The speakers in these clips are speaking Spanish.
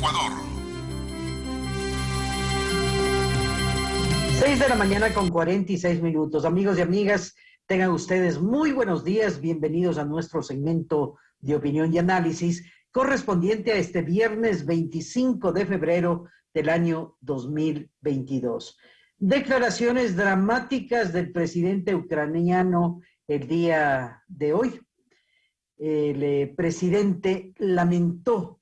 Ecuador. 6 de la mañana con 46 minutos. Amigos y amigas, tengan ustedes muy buenos días. Bienvenidos a nuestro segmento de opinión y análisis correspondiente a este viernes 25 de febrero del año 2022. Declaraciones dramáticas del presidente ucraniano el día de hoy. El eh, presidente lamentó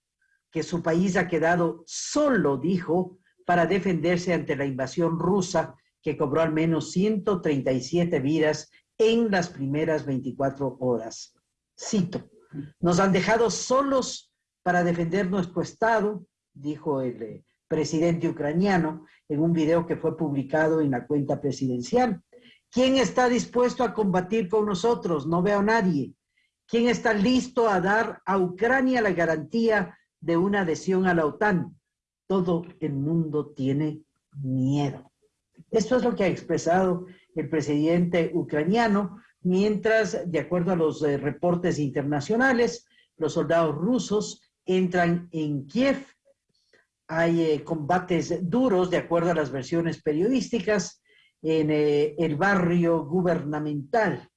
que su país ha quedado solo, dijo, para defenderse ante la invasión rusa que cobró al menos 137 vidas en las primeras 24 horas. Cito, nos han dejado solos para defender nuestro Estado, dijo el eh, presidente ucraniano en un video que fue publicado en la cuenta presidencial. ¿Quién está dispuesto a combatir con nosotros? No veo a nadie. ¿Quién está listo a dar a Ucrania la garantía de una adhesión a la OTAN? Todo el mundo tiene miedo. Esto es lo que ha expresado el presidente ucraniano, mientras, de acuerdo a los eh, reportes internacionales, los soldados rusos entran en Kiev hay eh, combates duros, de acuerdo a las versiones periodísticas, en eh, el barrio gubernamental.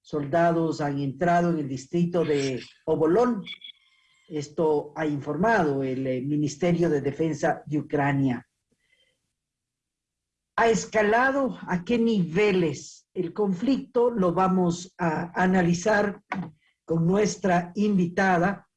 Soldados han entrado en el distrito de Obolón. Esto ha informado el eh, Ministerio de Defensa de Ucrania. ¿Ha escalado a qué niveles el conflicto? Lo vamos a analizar con nuestra invitada,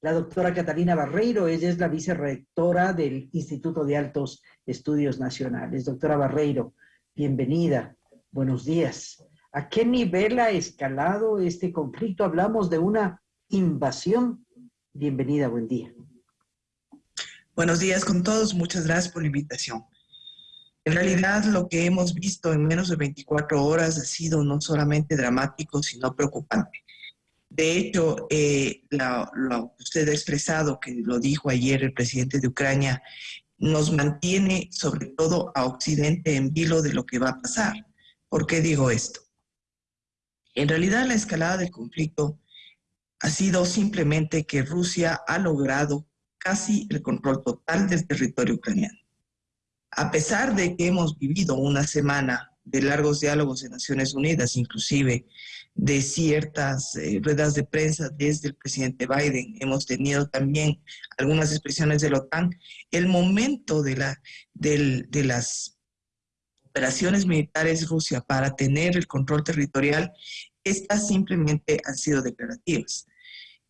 la doctora Catalina Barreiro, ella es la vicerrectora del Instituto de Altos Estudios Nacionales. Doctora Barreiro, bienvenida, buenos días. ¿A qué nivel ha escalado este conflicto? Hablamos de una invasión. Bienvenida, buen día. Buenos días con todos, muchas gracias por la invitación. En realidad lo que hemos visto en menos de 24 horas ha sido no solamente dramático, sino preocupante. De hecho, eh, lo que usted ha expresado, que lo dijo ayer el presidente de Ucrania, nos mantiene sobre todo a Occidente en vilo de lo que va a pasar. ¿Por qué digo esto? En realidad la escalada del conflicto ha sido simplemente que Rusia ha logrado casi el control total del territorio ucraniano. A pesar de que hemos vivido una semana de largos diálogos en Naciones Unidas, inclusive de ciertas eh, ruedas de prensa desde el presidente Biden. Hemos tenido también algunas expresiones de la OTAN. El momento de, la, de las operaciones militares Rusia para tener el control territorial, estas simplemente han sido declarativas.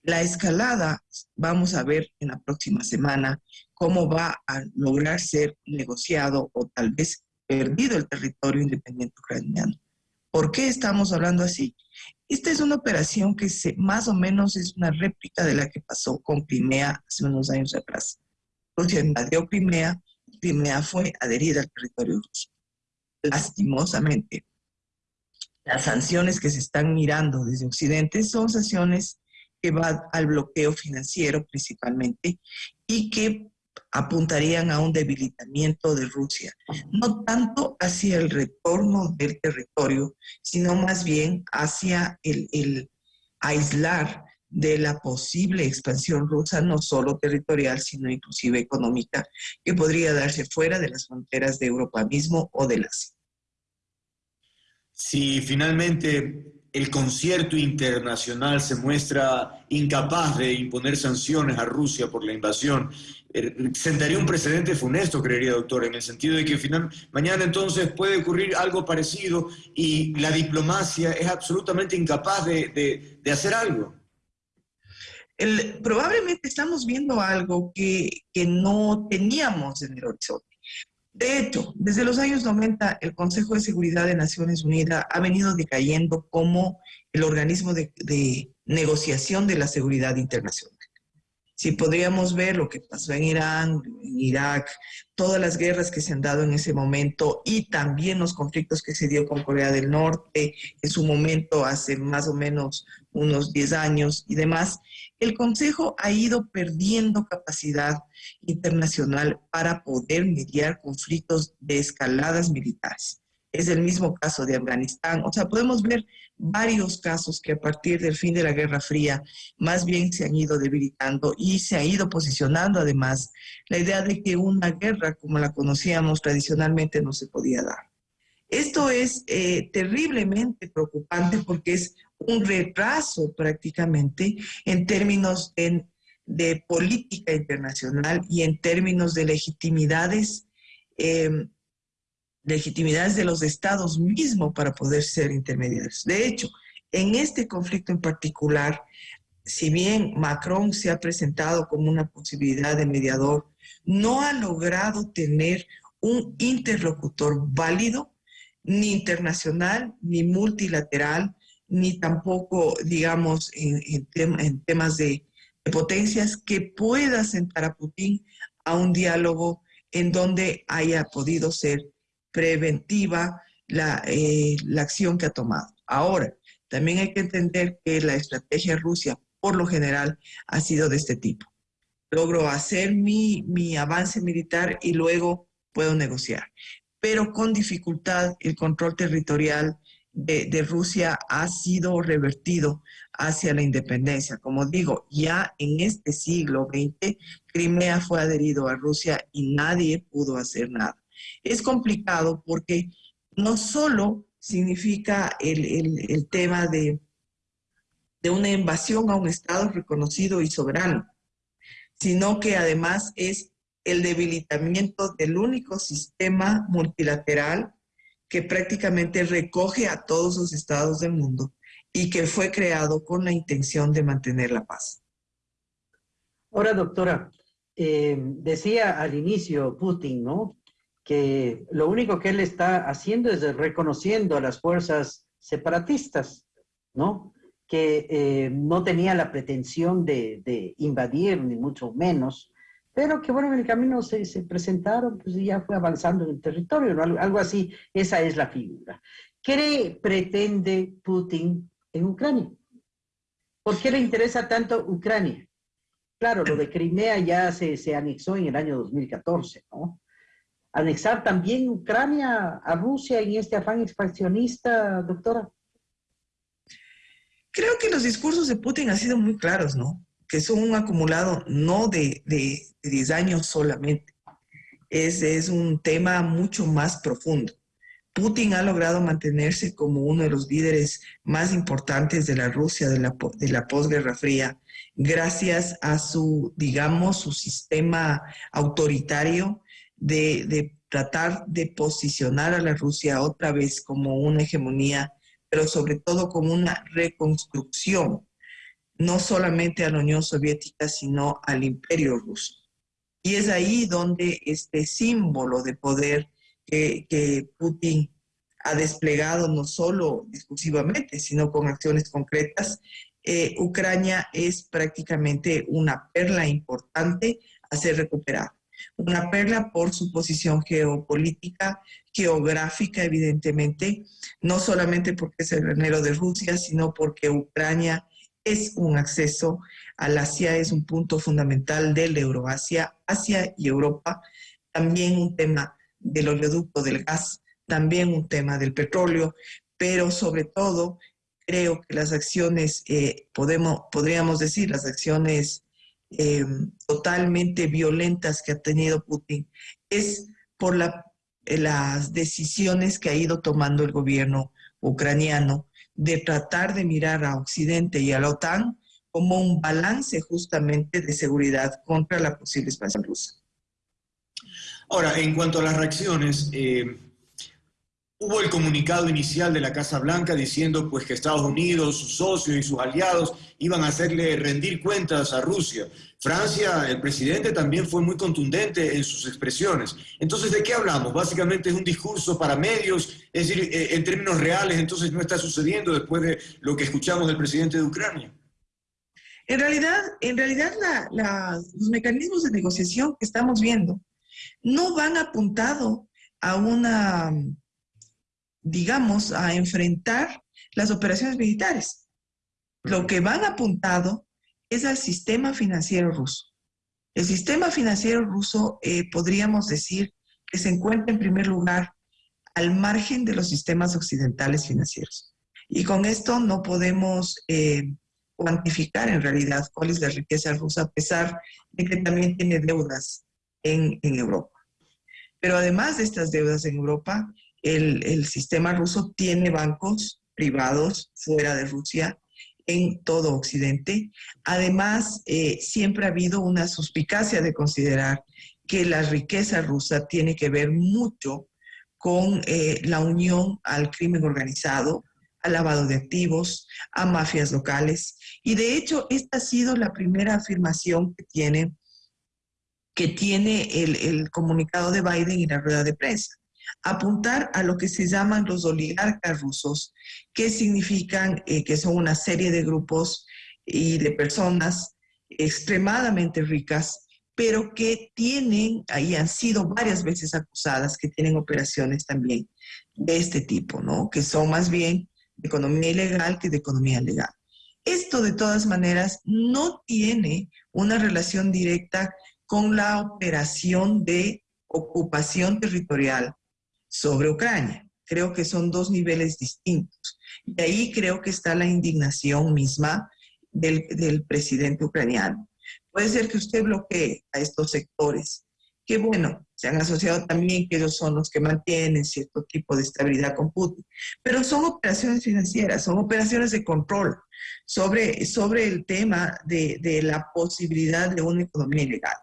La escalada, vamos a ver en la próxima semana cómo va a lograr ser negociado o tal vez perdido el territorio independiente ucraniano. ¿Por qué estamos hablando así? Esta es una operación que se, más o menos es una réplica de la que pasó con Crimea hace unos años atrás. Rusia invadió Crimea, Crimea fue adherida al territorio ruso. Lastimosamente, las sanciones que se están mirando desde Occidente son sanciones que van al bloqueo financiero principalmente y que apuntarían a un debilitamiento de Rusia, no tanto hacia el retorno del territorio, sino más bien hacia el, aislar de la posible expansión rusa, no solo territorial, sino inclusive económica, que podría darse fuera de las fronteras de Europa mismo o de Asia. Si finalmente el concierto internacional se muestra incapaz de imponer sanciones a Rusia por la invasión Er, sentaría un precedente funesto, creería, doctor, en el sentido de que final, mañana entonces puede ocurrir algo parecido y la diplomacia es absolutamente incapaz de, hacer algo. probablemente estamos viendo algo que, que no teníamos en el horizonte. De hecho, desde los años 90, el Consejo de Seguridad de Naciones Unidas ha venido decayendo como el organismo de, de negociación de la seguridad internacional. Si podríamos ver lo que pasó en Irán, en Irak, todas las guerras que se han dado en ese momento y también los conflictos que se dio con Corea del Norte en su momento hace más o menos unos 10 años y demás, el Consejo ha ido perdiendo capacidad internacional para poder mediar conflictos de escaladas militares. Es el mismo caso de Afganistán. O sea, podemos ver varios casos que a partir del fin de la Guerra Fría más bien se han ido debilitando y se ha ido posicionando además la idea de que una guerra como la conocíamos tradicionalmente no se podía dar. Esto es eh, terriblemente preocupante porque es un retraso prácticamente en términos de, política internacional y en términos de legitimidades, em, legitimidades de los estados mismos para poder ser intermediarios. De hecho, en este conflicto en particular, si bien Macron se ha presentado como una posibilidad de mediador, no ha logrado tener un interlocutor válido, ni internacional, ni multilateral, ni tampoco, digamos, en, temas de, potencias que pueda sentar a Putin a un diálogo en donde haya podido ser preventiva la, eh, la acción que ha tomado. Ahora, también hay que entender que la estrategia Rusia, por lo general, ha sido de este tipo. Logro hacer mi, mi avance militar y luego puedo negociar. Pero con dificultad el control territorial de, Rusia ha sido revertido hacia la independencia. Como digo, ya en este siglo XX, Crimea fue adherido a Rusia y nadie pudo hacer nada. Es complicado porque no solo significa el, tema de, de una invasión a un Estado reconocido y soberano, sino que además es el debilitamiento del único sistema multilateral que prácticamente recoge a todos los estados del mundo y que fue creado con la intención de mantener la paz. Ahora, doctora, eh, decía al inicio Putin, ¿no? Que lo único que él está haciendo es reconociendo a las fuerzas separatistas, ¿no? Que eh, no tenía la pretensión de, invadir, ni mucho menos, pero que bueno, en el camino se, se presentaron, pues ya fue avanzando en el territorio, ¿no? algo, algo, así, esa es la figura. ¿Qué pretende Putin en Ucrania? ¿Por qué le interesa tanto Ucrania? Claro, lo de Crimea ya se, se anexó en el año 2014, ¿no? Anexar también Ucrania a Rusia en este afán expansionista, doctora. Creo que los discursos de Putin han sido muy claros, ¿no? que son un acumulado no de, de, 10 años solamente, es, es un tema mucho más profundo. Putin ha logrado mantenerse como uno de los líderes más importantes de la Rusia de la, de la posguerra fría, gracias a su, digamos, su sistema autoritario de, tratar de posicionar a la Rusia otra vez como una hegemonía, pero sobre todo como una reconstrucción no solamente a la Unión Soviética, sino al imperio ruso. Y es ahí donde este símbolo de poder que, Putin ha desplegado no solo discursivamente, sino con acciones concretas, eh, Ucrania es prácticamente una perla importante a ser recuperada. Una perla por su posición geopolítica, geográfica, evidentemente, no solamente porque es el granero de Rusia, sino porque Ucrania es un acceso al Asia, es un punto fundamental del Euroasia, Asia y Europa, también un tema del oleoducto del gas, también un tema del petróleo, pero sobre todo creo que las acciones, eh, podemos, podríamos decir, las acciones eh, totalmente violentas que ha tenido Putin, es por las decisiones que ha ido tomando el gobierno ucraniano de tratar de mirar a Occidente y a la OTAN como un balance justamente de seguridad contra la posible expansión rusa. Ahora, en cuanto a las reacciones, eh, hubo el comunicado inicial de la Casa Blanca diciendo pues, que Estados Unidos, sus socios y sus aliados iban a hacerle rendir cuentas a Rusia. Francia, el presidente también fue muy contundente en sus expresiones. Entonces, ¿de qué hablamos? Básicamente es un discurso para medios, es decir, eh, en términos reales, entonces no está sucediendo después de lo que escuchamos del presidente de Ucrania. En realidad, en realidad los mecanismos de negociación que estamos viendo no van apuntado a una, digamos, a enfrentar las operaciones militares. Lo que van apuntado es al sistema financiero ruso. El sistema financiero ruso, eh, podríamos decir, que se encuentra en primer lugar al margen de los sistemas occidentales financieros. Y con esto no podemos eh, cuantificar en realidad cuál es la riqueza rusa, a pesar de que también tiene deudas en, en Europa. Pero además de estas deudas en Europa, el, sistema ruso tiene bancos privados fuera de Rusia en todo Occidente. Además, eh, siempre ha habido una suspicacia de considerar que la riqueza rusa tiene que ver mucho con eh, la unión al crimen organizado, al lavado de activos, a mafias locales. Y de hecho, esta ha sido la primera afirmación que tiene, que tiene el, el comunicado de Biden y la rueda de prensa. Apuntar a lo que se llaman los oligarcas rusos, que significan eh, que son una serie de grupos y de personas extremadamente ricas, pero que tienen, ahí han sido varias veces acusadas, que tienen operaciones también de este tipo, ¿no? Que son más bien de economía ilegal que de economía legal. Esto de todas maneras no tiene una relación directa con la operación de ocupación territorial sobre Ucrania. Creo que son dos niveles distintos. Y ahí creo que está la indignación misma del, presidente ucraniano. Puede ser que usted bloquee a estos sectores, que bueno, se han asociado también que ellos son los que mantienen cierto tipo de estabilidad con Putin. Pero son operaciones financieras, son operaciones de control sobre, sobre el tema de, de la posibilidad de una economía ilegal.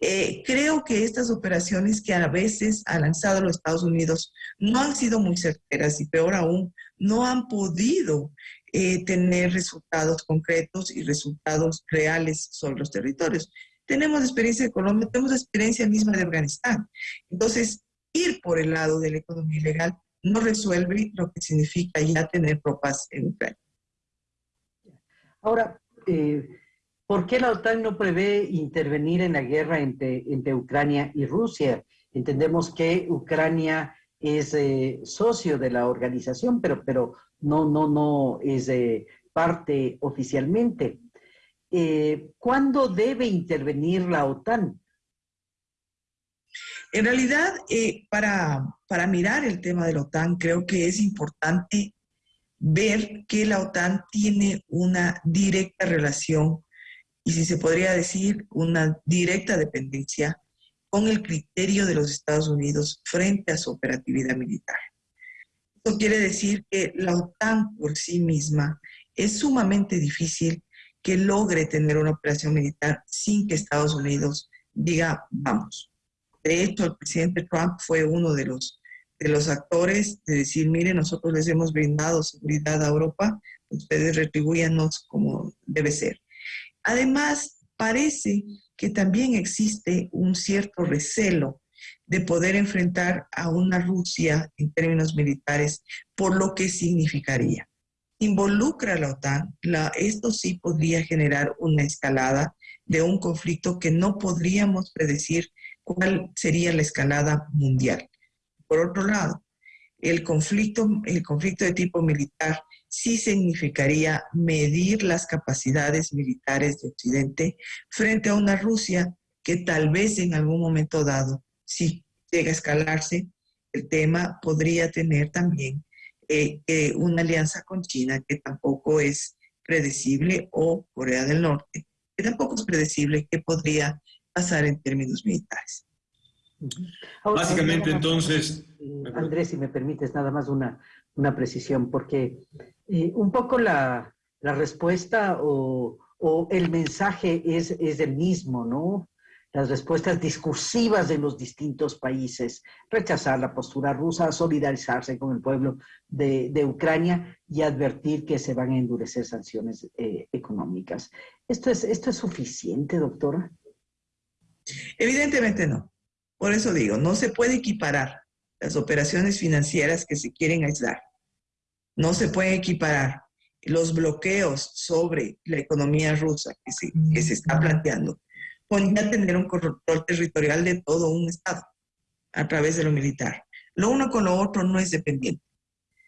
Eh, creo que estas operaciones que a veces ha lanzado los Estados Unidos no han sido muy certeras y peor aún, no han podido eh, tener resultados concretos y resultados reales sobre los territorios. Tenemos experiencia de Colombia, tenemos experiencia misma de Afganistán. Entonces, ir por el lado de la economía ilegal no resuelve lo que significa ya tener tropas en Ucrania. Ahora, eh, ¿por qué la OTAN no prevé intervenir en la guerra entre, entre Ucrania y Rusia? Entendemos que Ucrania es eh, socio de la organización, pero, pero no, no, no es eh, parte oficialmente eh, ¿cuándo debe intervenir la OTAN? En realidad, eh, para, para mirar el tema de la OTAN, creo que es importante ver que la OTAN tiene una directa relación y si se podría decir una directa dependencia con el criterio de los Estados Unidos frente a su operatividad militar. Esto quiere decir que la OTAN por sí misma es sumamente difícil que logre tener una operación militar sin que Estados Unidos diga vamos. De hecho, el presidente Trump fue uno de los, de los actores de decir, mire, nosotros les hemos brindado seguridad a Europa, ustedes retribuyanos como debe ser. Además, parece que también existe un cierto recelo de poder enfrentar a una Rusia en términos militares por lo que significaría involucra a la OTAN, esto sí podría generar una escalada de un conflicto que no podríamos predecir cuál sería la escalada mundial. Por otro lado, el conflicto, el conflicto de tipo militar sí significaría medir las capacidades militares de Occidente frente a una Rusia que tal vez en algún momento dado, si llega a escalarse, el tema podría tener también eh, eh, una alianza con China que tampoco es predecible o Corea del Norte, que tampoco es predecible qué podría pasar en términos militares. Básicamente entonces... Eh, Andrés, si me permites nada más una, una precisión, porque eh, un poco la, respuesta o, el mensaje es, es el mismo, ¿no? las respuestas discursivas de los distintos países, rechazar la postura rusa, solidarizarse con el pueblo de, de Ucrania y advertir que se van a endurecer sanciones eh, económicas. ¿Esto es, ¿Esto es suficiente, doctora? Evidentemente no. Por eso digo, no se puede equiparar las operaciones financieras que se quieren aislar. No se puede equiparar los bloqueos sobre la economía rusa que se, que se está planteando podría tener un control territorial de todo un Estado a través de lo militar. Lo uno con lo otro no es dependiente,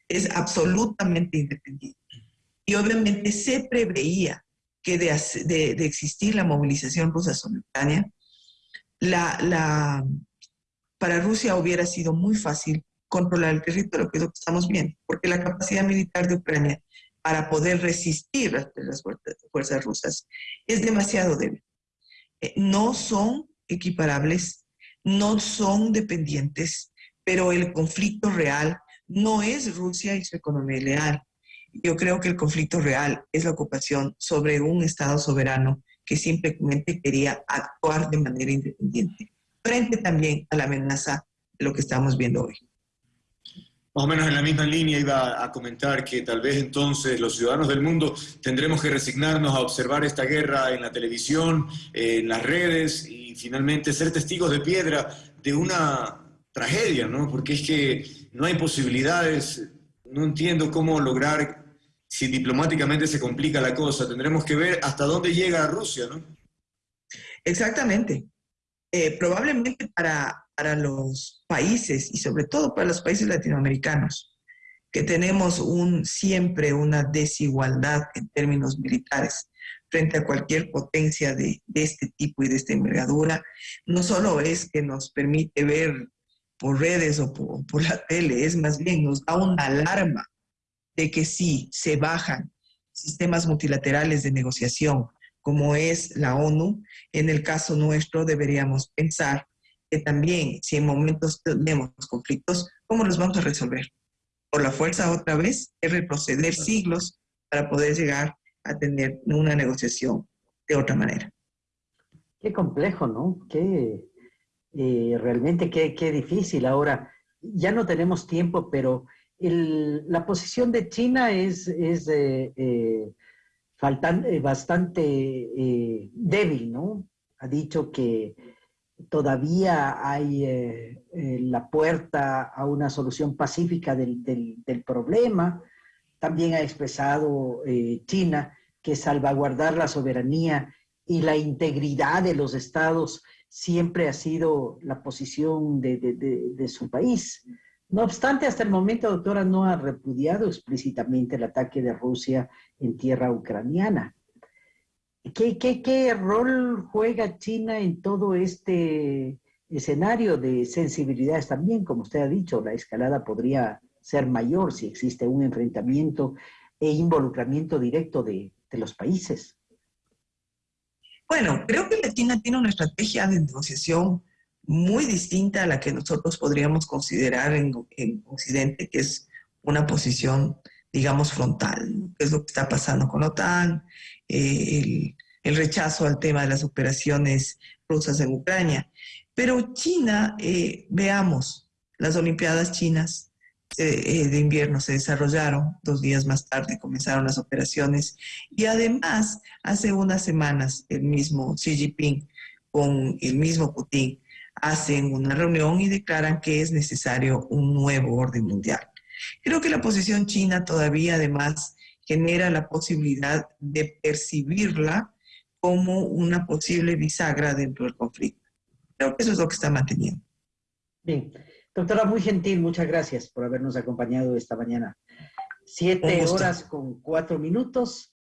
es absolutamente independiente. Y obviamente se preveía que de, de, de existir la movilización rusa simultánea, la, la, para Rusia hubiera sido muy fácil controlar el territorio, que es lo que estamos viendo, porque la capacidad militar de Ucrania para poder resistir a las fuerzas rusas es demasiado débil. Eh, no son equiparables, no son dependientes, pero el conflicto real no es Rusia y su economía leal. Yo creo que el conflicto real es la ocupación sobre un Estado soberano que simplemente quería actuar de manera independiente, frente también a la amenaza de lo que estamos viendo hoy. Más o menos en la misma línea iba a comentar que tal vez entonces los ciudadanos del mundo tendremos que resignarnos a observar esta guerra en la televisión, en las redes y finalmente ser testigos de piedra de una tragedia, ¿no? Porque es que no hay posibilidades, no entiendo cómo lograr si diplomáticamente se complica la cosa. Tendremos que ver hasta dónde llega Rusia, ¿no? Exactamente. Eh, probablemente para, para los países y sobre todo para los países latinoamericanos, que tenemos un, siempre una desigualdad en términos militares frente a cualquier potencia de, este tipo y de esta envergadura, no solo es que nos permite ver por redes o por, por la tele, es más bien nos da una alarma de que si se bajan sistemas multilaterales de negociación, como es la ONU, en el caso nuestro deberíamos pensar que también si en momentos tenemos conflictos, ¿cómo los vamos a resolver? Por la fuerza otra vez, es retroceder siglos para poder llegar a tener una negociación de otra manera. Qué complejo, ¿no? Qué, eh, realmente qué, qué difícil. Ahora, ya no tenemos tiempo, pero el, la posición de China es, es eh, eh, eh bastante eh, débil, ¿no? Ha dicho que todavía hay eh, la puerta a una solución pacífica del, del, problema. También ha expresado China que salvaguardar la soberanía y la integridad de los estados siempre ha sido la posición de, de, de su país. No obstante, hasta el momento, doctora, no ha repudiado explícitamente el ataque de Rusia en tierra ucraniana. ¿Qué, qué, qué rol juega China en todo este escenario de sensibilidades también? Como usted ha dicho, la escalada podría ser mayor si existe un enfrentamiento e involucramiento directo de, de los países. Bueno, creo que la China tiene una estrategia de negociación muy distinta a la que nosotros podríamos considerar en, en Occidente, que es una posición, digamos, frontal, que es lo que está pasando con la OTAN, eh, el, rechazo al tema de las operaciones rusas en Ucrania. Pero China, eh, veamos, las Olimpiadas chinas eh, de invierno se desarrollaron, dos días más tarde comenzaron las operaciones y además hace unas semanas el mismo Xi Jinping con el mismo Putin hacen una reunión y declaran que es necesario un nuevo orden mundial. Creo que la posición china todavía además genera la posibilidad de percibirla como una posible bisagra dentro del conflicto. Creo que eso es lo que está manteniendo. Bien. Doctora, muy gentil, muchas gracias por habernos acompañado esta mañana. Siete horas con cuatro minutos.